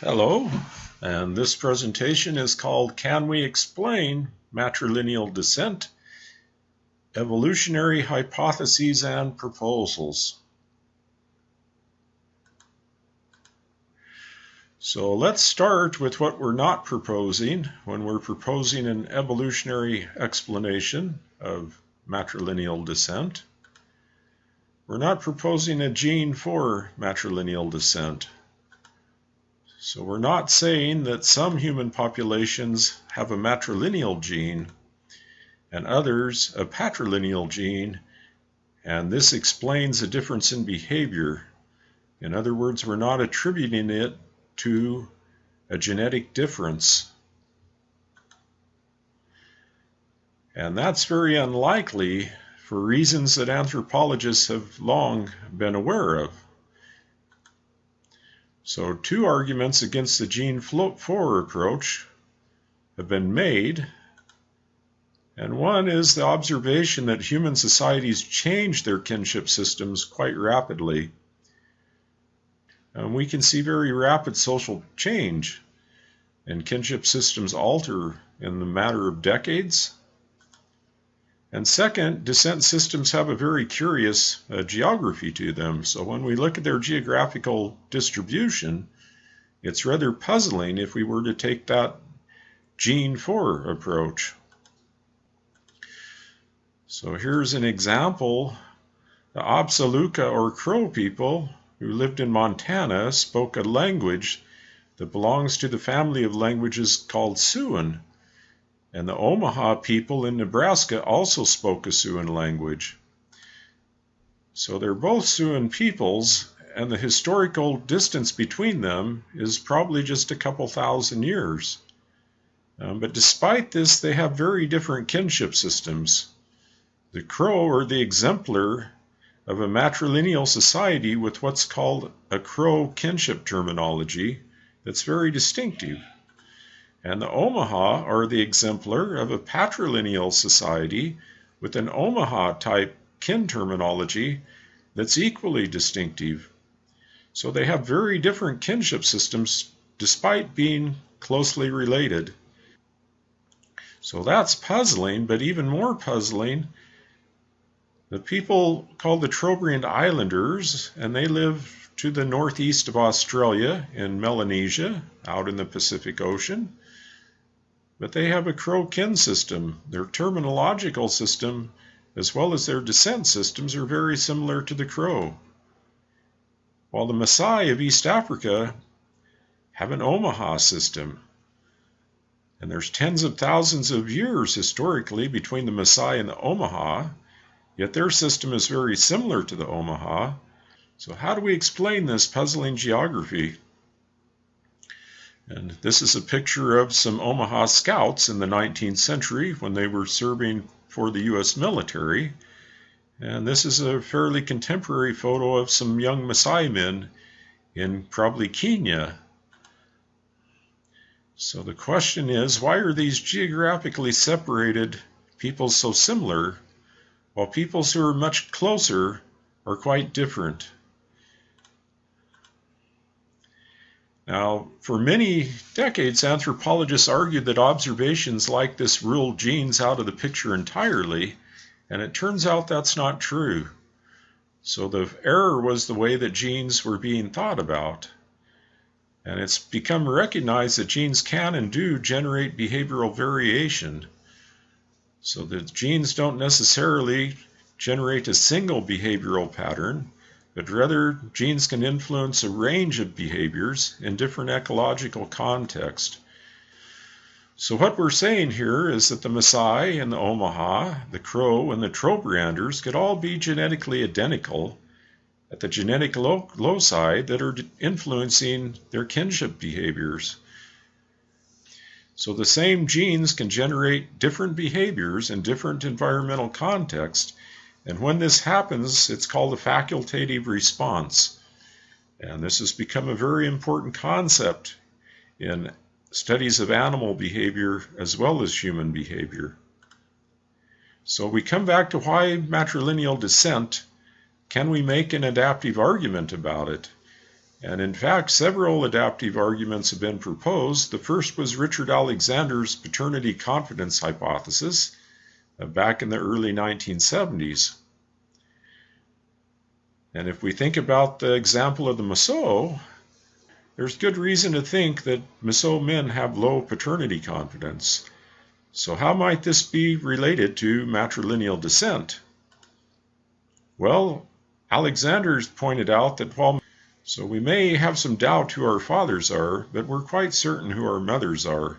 Hello, and this presentation is called Can We Explain Matrilineal Descent? Evolutionary Hypotheses and Proposals. So let's start with what we're not proposing when we're proposing an evolutionary explanation of matrilineal descent. We're not proposing a gene for matrilineal descent. So we're not saying that some human populations have a matrilineal gene and others a patrilineal gene, and this explains a difference in behavior. In other words, we're not attributing it to a genetic difference. And that's very unlikely for reasons that anthropologists have long been aware of. So two arguments against the gene float for approach have been made. And one is the observation that human societies change their kinship systems quite rapidly. And we can see very rapid social change, and kinship systems alter in the matter of decades and second, descent systems have a very curious uh, geography to them. So when we look at their geographical distribution, it's rather puzzling if we were to take that gene for approach. So here's an example. The Absaluka or Crow people who lived in Montana spoke a language that belongs to the family of languages called Siouan. And the Omaha people in Nebraska also spoke a Siouan language. So they're both Siouan peoples, and the historical distance between them is probably just a couple thousand years. Um, but despite this, they have very different kinship systems. The Crow are the exemplar of a matrilineal society with what's called a Crow kinship terminology that's very distinctive and the Omaha are the exemplar of a patrilineal society with an Omaha type kin terminology that's equally distinctive. So they have very different kinship systems despite being closely related. So that's puzzling, but even more puzzling, the people called the Trobriand Islanders, and they live to the northeast of Australia in Melanesia, out in the Pacific Ocean. But they have a Crow kin system. Their terminological system, as well as their descent systems, are very similar to the Crow. While the Maasai of East Africa have an Omaha system. And there's tens of thousands of years historically between the Maasai and the Omaha, yet their system is very similar to the Omaha. So, how do we explain this puzzling geography? And this is a picture of some Omaha scouts in the 19th century when they were serving for the U.S. military. And this is a fairly contemporary photo of some young Maasai men in probably Kenya. So the question is why are these geographically separated peoples so similar, while peoples who are much closer are quite different? Now, for many decades, anthropologists argued that observations like this ruled genes out of the picture entirely, and it turns out that's not true. So the error was the way that genes were being thought about. And it's become recognized that genes can and do generate behavioral variation. So the genes don't necessarily generate a single behavioral pattern, but rather genes can influence a range of behaviors in different ecological contexts. So what we're saying here is that the Maasai and the Omaha, the Crow and the Trobrianders could all be genetically identical at the genetic lo loci that are influencing their kinship behaviors. So the same genes can generate different behaviors in different environmental contexts and when this happens, it's called a facultative response. And this has become a very important concept in studies of animal behavior as well as human behavior. So we come back to why matrilineal descent. Can we make an adaptive argument about it? And in fact, several adaptive arguments have been proposed. The first was Richard Alexander's paternity confidence hypothesis Uh, back in the early 1970s. And if we think about the example of the Mosuo, there's good reason to think that Mosuo men have low paternity confidence. So how might this be related to matrilineal descent? Well, Alexander's pointed out that while so we may have some doubt who our fathers are, but we're quite certain who our mothers are.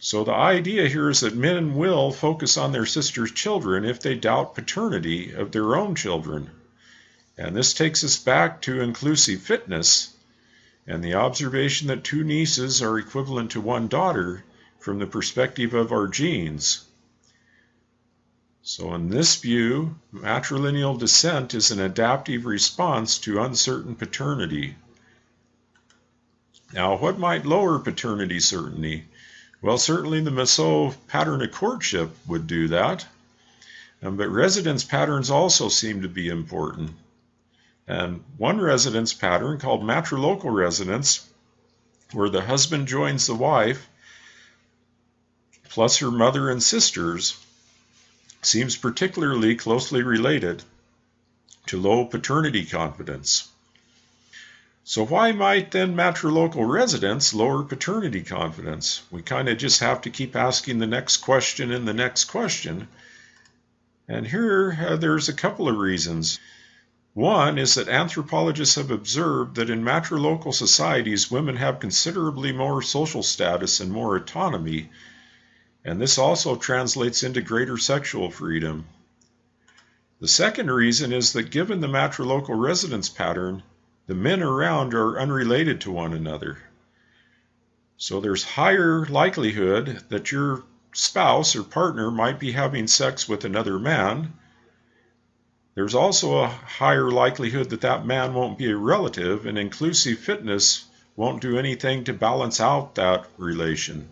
So the idea here is that men will focus on their sisters' children if they doubt paternity of their own children. And this takes us back to inclusive fitness and the observation that two nieces are equivalent to one daughter from the perspective of our genes. So in this view, matrilineal descent is an adaptive response to uncertain paternity. Now, what might lower paternity certainty? Well, certainly the Mosuo pattern of courtship would do that. Um, but residence patterns also seem to be important. And one residence pattern called matrilocal residence, where the husband joins the wife plus her mother and sisters, seems particularly closely related to low paternity confidence. So why might then matrilocal residence lower paternity confidence? We kind of just have to keep asking the next question and the next question. And here uh, there's a couple of reasons. One is that anthropologists have observed that in matrilocal societies, women have considerably more social status and more autonomy and this also translates into greater sexual freedom. The second reason is that given the matrilocal residence pattern, the men around are unrelated to one another. So there's higher likelihood that your spouse or partner might be having sex with another man. There's also a higher likelihood that that man won't be a relative, and inclusive fitness won't do anything to balance out that relation.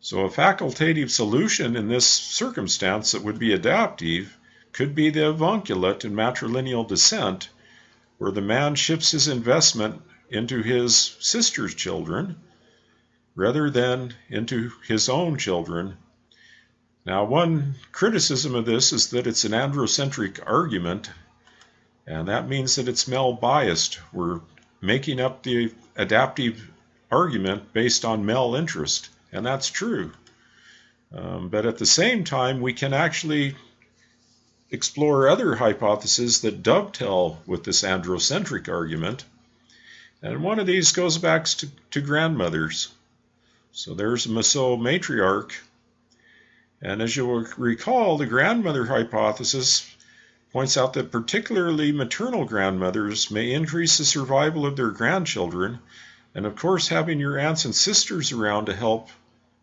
So a facultative solution in this circumstance that would be adaptive could be the avunculate and matrilineal descent, where the man shifts his investment into his sister's children rather than into his own children. Now, one criticism of this is that it's an androcentric argument, and that means that it's male biased. We're making up the adaptive argument based on male interest and that's true. Um, but at the same time, we can actually explore other hypotheses that dovetail with this androcentric argument. And one of these goes back to, to grandmothers. So there's a Mosuo matriarch. And as you'll recall, the grandmother hypothesis points out that particularly maternal grandmothers may increase the survival of their grandchildren. And of course, having your aunts and sisters around to help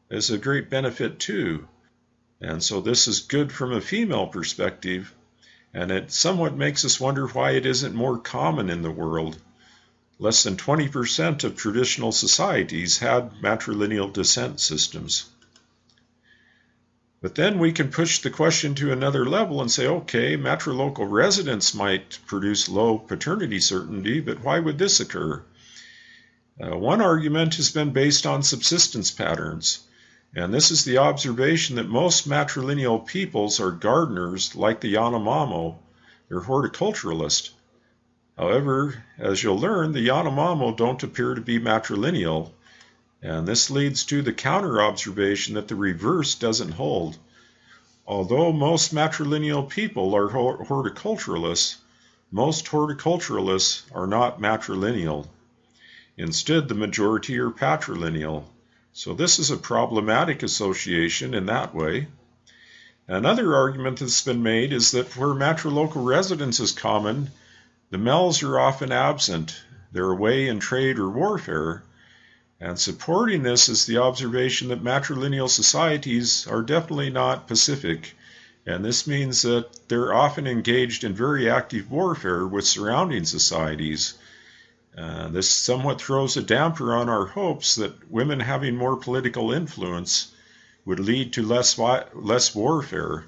is a great benefit too. And so this is good from a female perspective, and it somewhat makes us wonder why it isn't more common in the world. Less than 20% of traditional societies had matrilineal descent systems. But then we can push the question to another level and say, okay, matrilocal residence might produce low paternity certainty, but why would this occur? Uh, one argument has been based on subsistence patterns. And this is the observation that most matrilineal peoples are gardeners like the Yanomamo. They're horticulturalists. However, as you'll learn, the Yanomamo don't appear to be matrilineal, and this leads to the counter observation that the reverse doesn't hold. Although most matrilineal people are horticulturalists, most horticulturalists are not matrilineal. Instead, the majority are patrilineal. So this is a problematic association in that way. Another argument that's been made is that where matrilocal residence is common, the males are often absent. They're away in trade or warfare. And supporting this is the observation that matrilineal societies are definitely not pacific. And this means that they're often engaged in very active warfare with surrounding societies. Uh, this somewhat throws a damper on our hopes that women having more political influence would lead to less less warfare.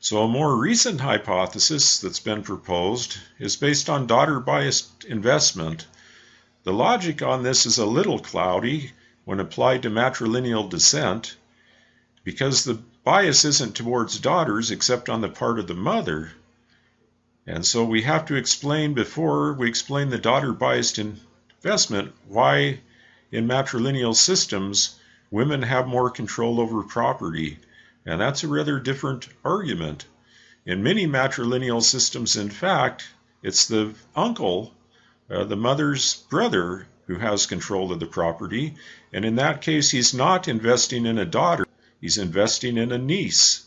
So, a more recent hypothesis that's been proposed is based on daughter biased investment. The logic on this is a little cloudy when applied to matrilineal descent because the bias isn't towards daughters except on the part of the mother. And so we have to explain before we explain the daughter biased investment why in matrilineal systems women have more control over property. And that's a rather different argument. In many matrilineal systems, in fact, it's the uncle, uh, the mother's brother, who has control of the property. And in that case, he's not investing in a daughter, he's investing in a niece.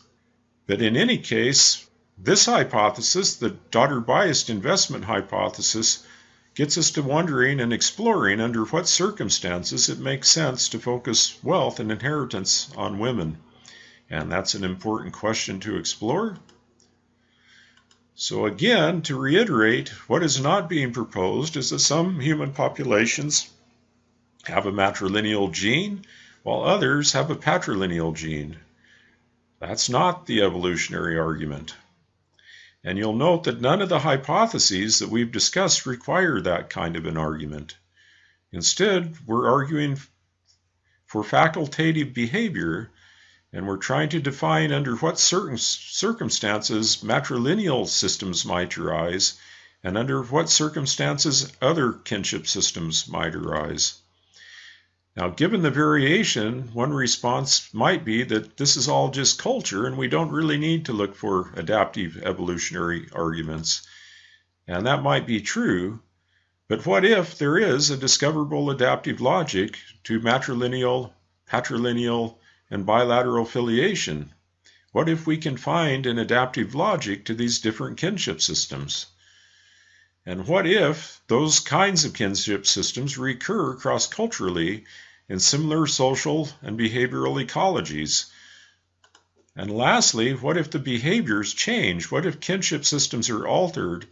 But in any case, this hypothesis, the daughter biased investment hypothesis, gets us to wondering and exploring under what circumstances it makes sense to focus wealth and inheritance on women. And that's an important question to explore. So, again, to reiterate, what is not being proposed is that some human populations have a matrilineal gene while others have a patrilineal gene. That's not the evolutionary argument. And you'll note that none of the hypotheses that we've discussed require that kind of an argument. Instead, we're arguing for facultative behavior and we're trying to define under what certain circumstances matrilineal systems might arise and under what circumstances other kinship systems might arise. Now, given the variation, one response might be that this is all just culture and we don't really need to look for adaptive evolutionary arguments. And that might be true, but what if there is a discoverable adaptive logic to matrilineal, patrilineal, and bilateral filiation? What if we can find an adaptive logic to these different kinship systems? And what if those kinds of kinship systems recur cross culturally in similar social and behavioral ecologies? And lastly, what if the behaviors change? What if kinship systems are altered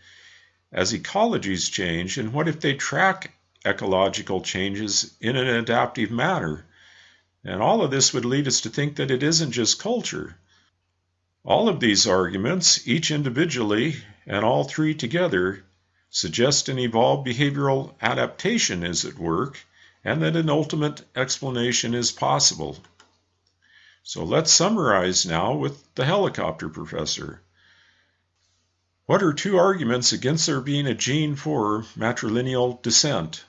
as ecologies change? And what if they track ecological changes in an adaptive manner? And all of this would lead us to think that it isn't just culture. All of these arguments, each individually and all three together, suggest an evolved behavioral adaptation is at work and that an ultimate explanation is possible. So let's summarize now with the helicopter professor. What are two arguments against there being a gene for matrilineal descent?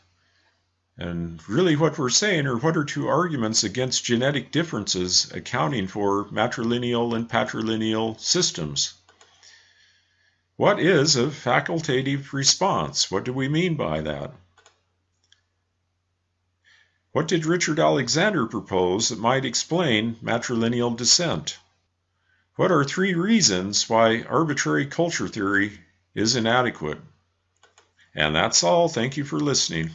And really, what we're saying are what are two arguments against genetic differences accounting for matrilineal and patrilineal systems? What is a facultative response? What do we mean by that? What did Richard Alexander propose that might explain matrilineal descent? What are three reasons why arbitrary culture theory is inadequate? And that's all. Thank you for listening.